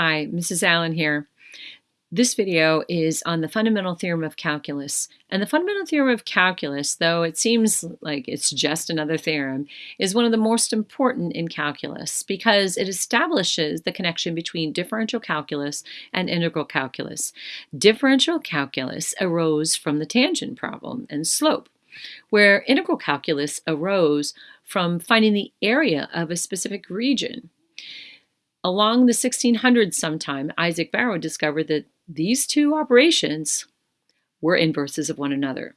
Hi, Mrs. Allen here. This video is on the fundamental theorem of calculus. And the fundamental theorem of calculus, though it seems like it's just another theorem, is one of the most important in calculus because it establishes the connection between differential calculus and integral calculus. Differential calculus arose from the tangent problem and slope, where integral calculus arose from finding the area of a specific region. Along the 1600s sometime, Isaac Barrow discovered that these two operations were inverses of one another.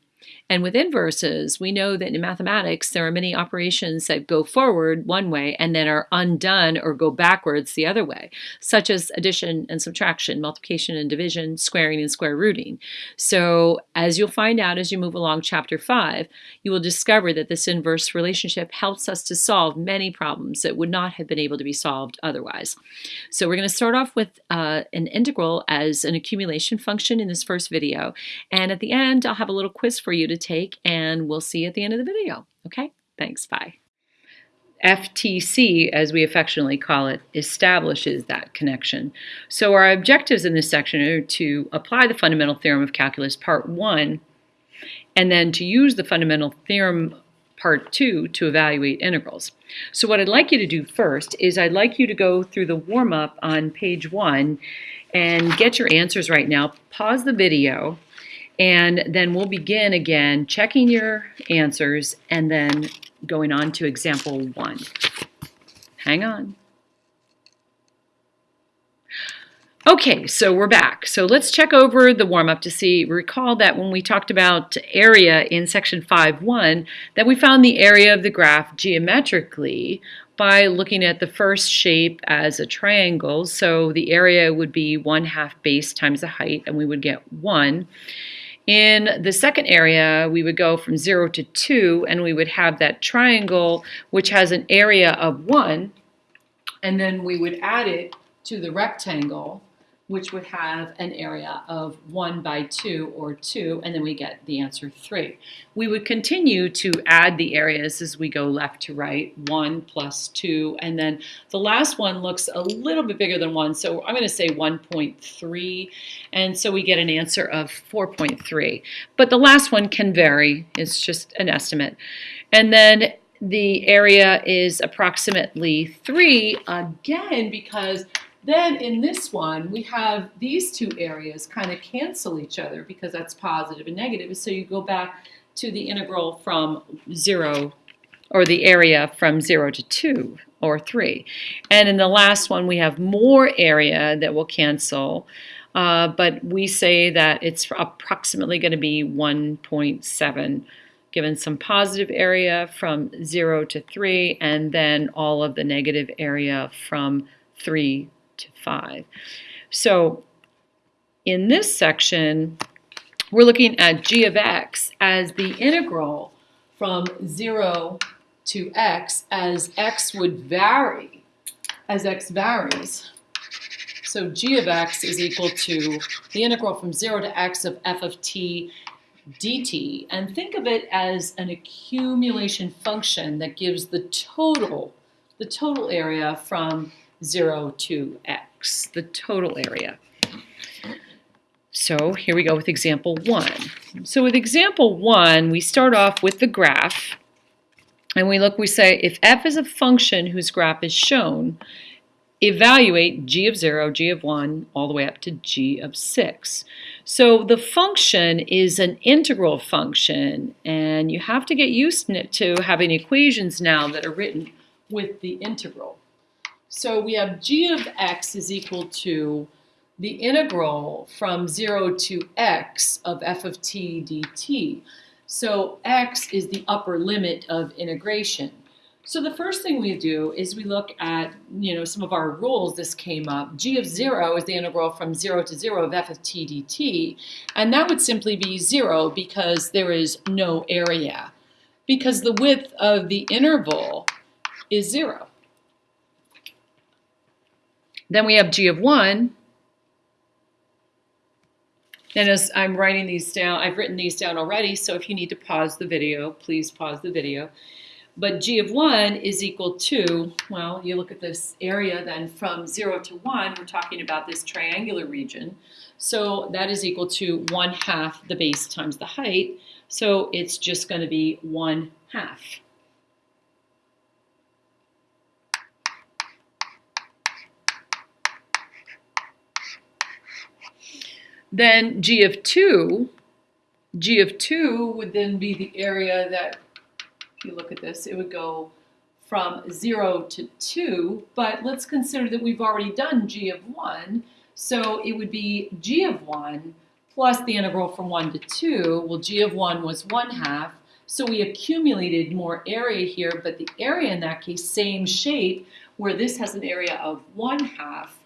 And with inverses, we know that in mathematics, there are many operations that go forward one way and then are undone or go backwards the other way, such as addition and subtraction, multiplication and division, squaring and square rooting. So as you'll find out as you move along chapter five, you will discover that this inverse relationship helps us to solve many problems that would not have been able to be solved otherwise. So we're going to start off with uh, an integral as an accumulation function in this first video. And at the end, I'll have a little quiz for you to take, and we'll see you at the end of the video. Okay, thanks, bye. FTC, as we affectionately call it, establishes that connection. So our objectives in this section are to apply the fundamental theorem of calculus part one, and then to use the fundamental theorem part two to evaluate integrals. So what I'd like you to do first is I'd like you to go through the warm-up on page one and get your answers right now. Pause the video and then we'll begin again checking your answers and then going on to example one. Hang on. Okay, so we're back. So let's check over the warm-up to see, recall that when we talked about area in section 5.1, that we found the area of the graph geometrically by looking at the first shape as a triangle. So the area would be 1 half base times the height, and we would get 1. In the second area, we would go from 0 to 2, and we would have that triangle, which has an area of 1, and then we would add it to the rectangle, which would have an area of 1 by 2 or 2, and then we get the answer 3. We would continue to add the areas as we go left to right, 1 plus 2, and then the last one looks a little bit bigger than 1, so I'm going to say 1.3, and so we get an answer of 4.3. But the last one can vary, it's just an estimate. And then the area is approximately 3, again, because then in this one, we have these two areas kind of cancel each other because that's positive and negative. So you go back to the integral from 0, or the area from 0 to 2 or 3. And in the last one, we have more area that will cancel. Uh, but we say that it's approximately going to be 1.7 given some positive area from 0 to 3 and then all of the negative area from 3 to 5. So in this section, we're looking at g of x as the integral from 0 to x as x would vary, as x varies. So g of x is equal to the integral from 0 to x of f of t dt. And think of it as an accumulation function that gives the total, the total area from 0 to x, the total area. So here we go with example 1. So with example 1, we start off with the graph. And we look, we say, if f is a function whose graph is shown, evaluate g of 0, g of 1, all the way up to g of 6. So the function is an integral function, and you have to get used to having equations now that are written with the integral. So we have g of x is equal to the integral from 0 to x of f of t dt. So x is the upper limit of integration. So the first thing we do is we look at, you know, some of our rules. This came up. g of 0 is the integral from 0 to 0 of f of t dt. And that would simply be 0 because there is no area. Because the width of the interval is 0. Then we have g of 1. And as I'm writing these down, I've written these down already, so if you need to pause the video, please pause the video. But g of 1 is equal to, well, you look at this area then from 0 to 1, we're talking about this triangular region. So that is equal to 1 half the base times the height. So it's just going to be 1 half. Then g of 2, g of 2 would then be the area that if you look at this, it would go from 0 to 2, but let's consider that we've already done g of 1, so it would be g of 1 plus the integral from 1 to 2. Well, g of 1 was 1 half, so we accumulated more area here, but the area in that case, same shape, where this has an area of 1 half,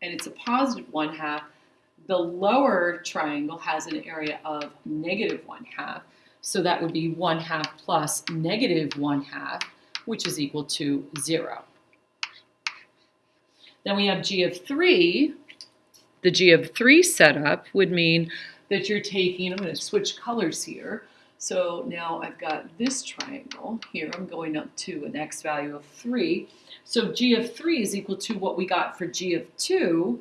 and it's a positive 1 half, the lower triangle has an area of negative 1 half. So that would be 1 half plus negative 1 half, which is equal to 0. Then we have g of 3. The g of 3 setup would mean that you're taking, I'm going to switch colors here. So now I've got this triangle here. I'm going up to an x value of 3. So g of 3 is equal to what we got for g of 2.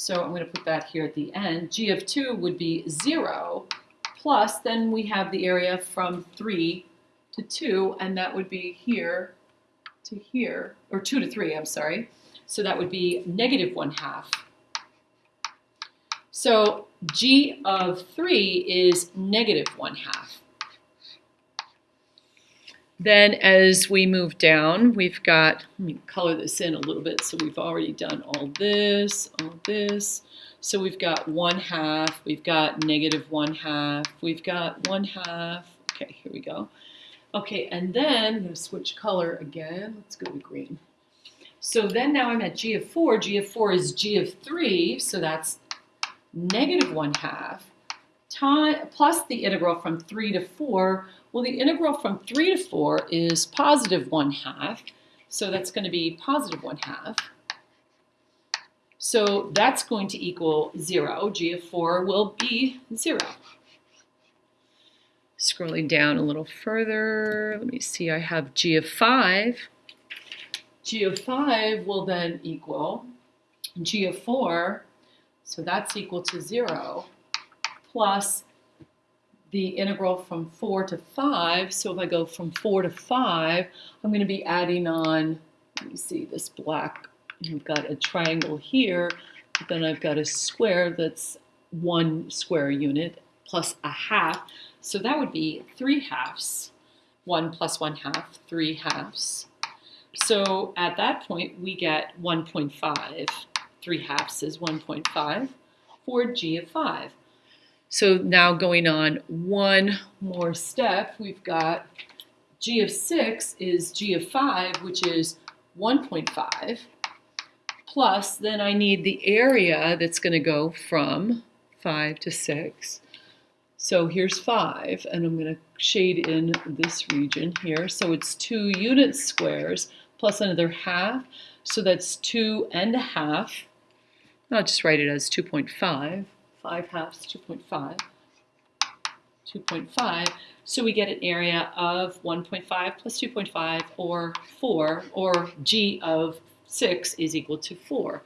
So I'm going to put that here at the end. g of 2 would be 0 plus then we have the area from 3 to 2, and that would be here to here, or 2 to 3, I'm sorry. So that would be negative 1 half. So g of 3 is negative 1 half. Then as we move down, we've got, let me color this in a little bit. So we've already done all this, all this. So we've got 1 half, we've got negative 1 half, we've got 1 half. Okay, here we go. Okay, and then I'm to switch color again. Let's go to green. So then now I'm at g of 4. g of 4 is g of 3, so that's negative 1 half plus the integral from 3 to 4. Well, the integral from 3 to 4 is positive 1 half, so that's going to be positive 1 half. So that's going to equal 0. g of 4 will be 0. Scrolling down a little further, let me see, I have g of 5. g of 5 will then equal g of 4, so that's equal to 0, plus the integral from 4 to 5. So if I go from 4 to 5, I'm going to be adding on, let me see, this black You've got a triangle here, but then I've got a square that's one square unit plus a half. So that would be three halves. One plus one half, three halves. So at that point, we get 1.5. Three halves is 1.5 for g of 5. So now going on one more step, we've got g of 6 is g of 5, which is 1.5 plus then I need the area that's going to go from 5 to 6. So here's 5, and I'm going to shade in this region here. So it's 2 unit squares plus another half. So that's 2 and a half. I'll just write it as 2.5. 5 halves, 2.5. 2.5. So we get an area of 1.5 plus 2.5 or 4 or g of 6 is equal to 4.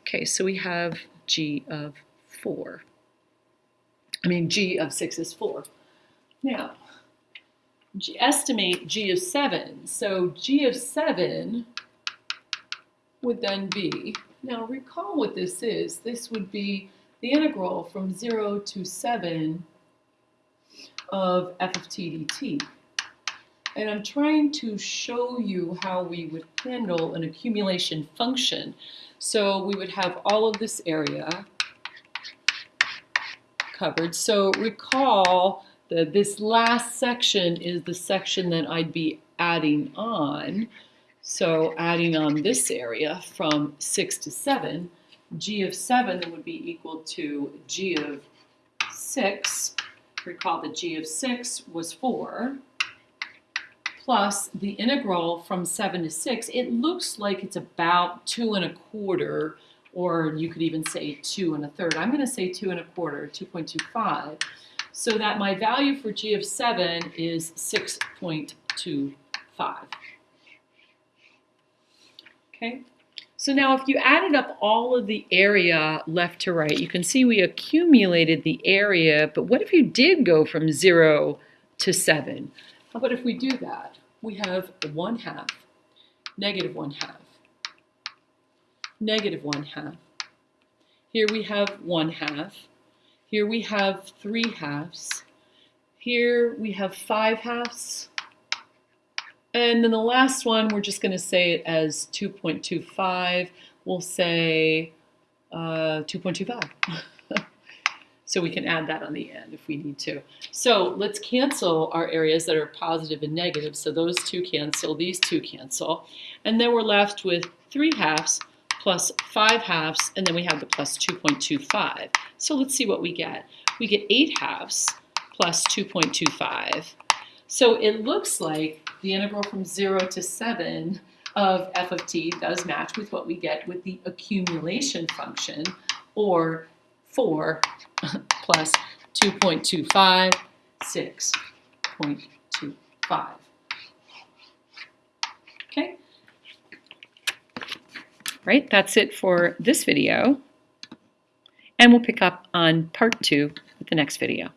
Okay, so we have g of 4. I mean, g of 6 is 4. Now, g, estimate g of 7. So g of 7 would then be, now recall what this is. This would be the integral from 0 to 7 of f of t dt. And I'm trying to show you how we would handle an accumulation function. So we would have all of this area covered. So recall that this last section is the section that I'd be adding on. So adding on this area from 6 to 7, g of 7 would be equal to g of 6. Recall that g of 6 was 4 plus the integral from 7 to 6, it looks like it's about 2 and a quarter, or you could even say 2 and a third. I'm going to say 2 and a quarter, 2.25, so that my value for g of 7 is 6.25. Okay, so now if you added up all of the area left to right, you can see we accumulated the area, but what if you did go from 0 to 7? How about if we do that? We have 1 half, negative 1 half, negative 1 half. Here we have 1 half. Here we have 3 halves. Here we have 5 halves. And then the last one, we're just going to say it as 2.25. We'll say uh, 2.25. so we can add that on the end if we need to. So let's cancel our areas that are positive and negative. So those two cancel, these two cancel. And then we're left with 3 halves plus 5 halves, and then we have the plus 2.25. So let's see what we get. We get 8 halves plus 2.25. So it looks like the integral from 0 to 7 of f of t does match with what we get with the accumulation function, or 4 plus 2.25, 6.25. Okay? Right, that's it for this video. And we'll pick up on part two with the next video.